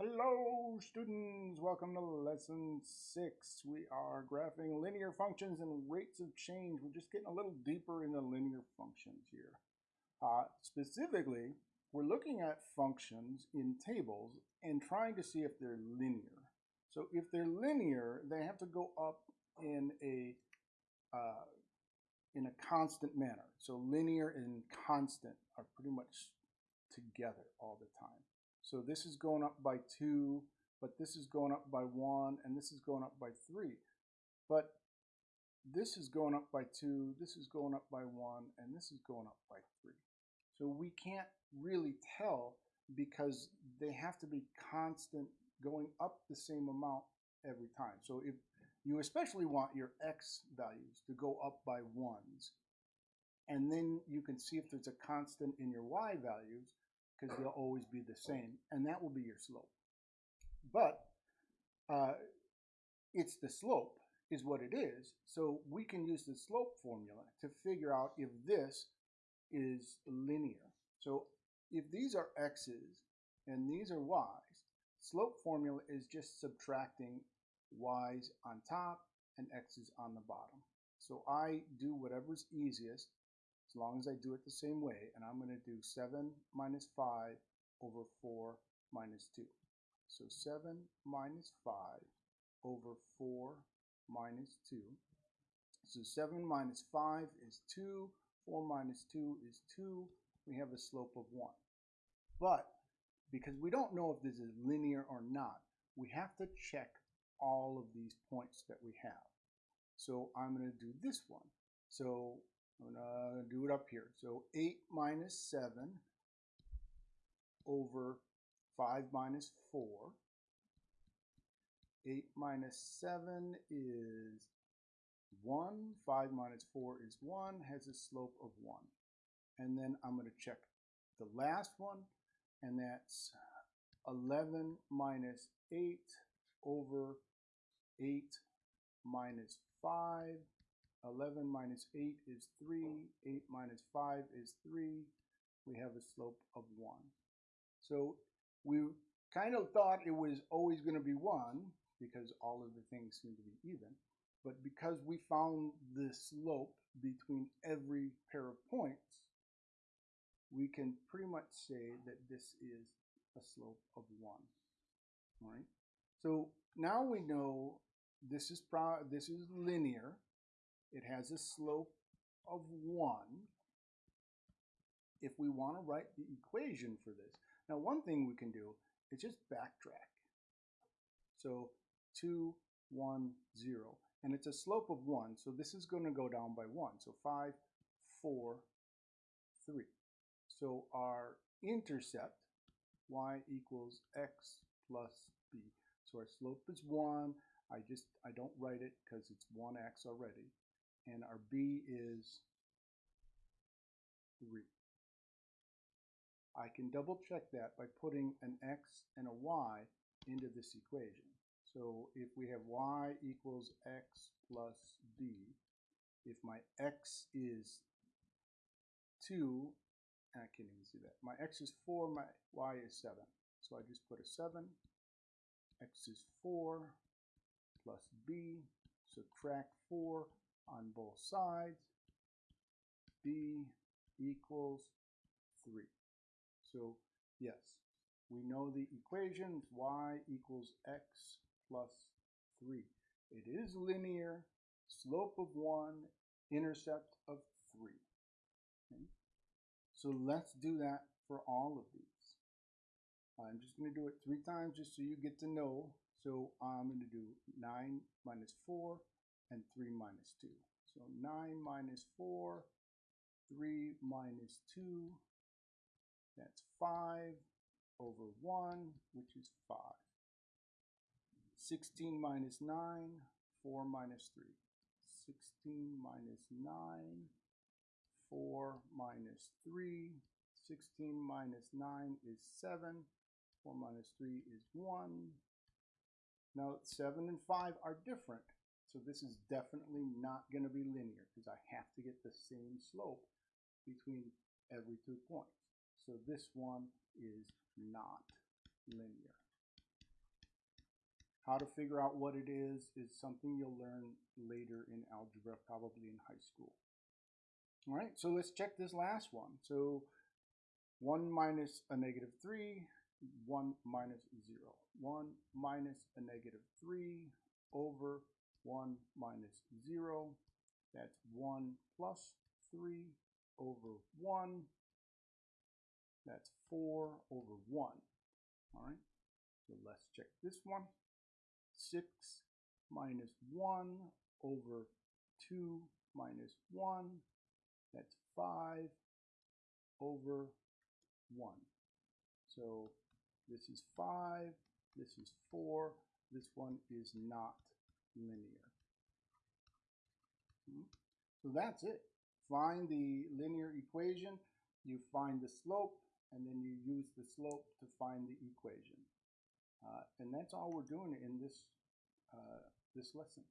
Hello students, welcome to lesson six. We are graphing linear functions and rates of change. We're just getting a little deeper in the linear functions here. Uh, specifically, we're looking at functions in tables and trying to see if they're linear. So if they're linear, they have to go up in a uh, in a constant manner. So linear and constant are pretty much together all the time. So this is going up by 2, but this is going up by 1, and this is going up by 3. But this is going up by 2, this is going up by 1, and this is going up by 3. So we can't really tell because they have to be constant going up the same amount every time. So if you especially want your x values to go up by 1s, and then you can see if there's a constant in your y values, because they'll always be the same, and that will be your slope. But uh, it's the slope is what it is, so we can use the slope formula to figure out if this is linear. So if these are x's and these are y's, slope formula is just subtracting y's on top and x's on the bottom. So I do whatever's easiest as long as I do it the same way. And I'm going to do 7 minus 5 over 4 minus 2. So 7 minus 5 over 4 minus 2. So 7 minus 5 is 2. 4 minus 2 is 2. We have a slope of 1. But because we don't know if this is linear or not, we have to check all of these points that we have. So I'm going to do this one. So I'm to do it up here. So 8 minus 7 over 5 minus 4. 8 minus 7 is 1. 5 minus 4 is 1, has a slope of 1. And then I'm going to check the last one, and that's 11 minus 8 over 8 minus 5 11 minus 8 is 3. 8 minus 5 is 3. We have a slope of 1. So we kind of thought it was always going to be 1 because all of the things seem to be even. But because we found the slope between every pair of points, we can pretty much say that this is a slope of 1. All right. So now we know this is pro this is linear it has a slope of 1 if we want to write the equation for this. Now one thing we can do is just backtrack. So 2, 1, 0. And it's a slope of 1, so this is going to go down by 1. So 5, 4, 3. So our intercept, y equals x plus b. So our slope is 1. I just, I don't write it because it's 1x already and our b is 3. I can double check that by putting an x and a y into this equation. So if we have y equals x plus b, if my x is 2, I can't even see that. My x is 4, my y is 7. So I just put a 7, x is 4 plus b, subtract 4, on both sides. b equals 3. So yes, we know the equation y equals x plus 3. It is linear, slope of 1, intercept of 3. Okay? So let's do that for all of these. I'm just going to do it three times just so you get to know. So I'm going to do 9 minus 4 and 3 minus 2. So 9 minus 4, 3 minus 2, that's 5 over 1, which is 5. 16 minus 9, 4 minus 3. 16 minus 9, 4 minus 3. 16 minus 9 is 7. 4 minus 3 is 1. Now 7 and 5 are different. So this is definitely not going to be linear because I have to get the same slope between every two points. So this one is not linear. How to figure out what it is is something you'll learn later in algebra, probably in high school. All right, so let's check this last one. So 1 minus a negative 3, 1 minus 0. 1 minus a negative 3 over 1 minus 0. That's 1 plus 3 over 1. That's 4 over 1. All right, so let's check this one. 6 minus 1 over 2 minus 1. That's 5 over 1. So this is 5, this is 4, this one is not linear. Hmm? So that's it. Find the linear equation, you find the slope, and then you use the slope to find the equation. Uh, and that's all we're doing in this, uh, this lesson.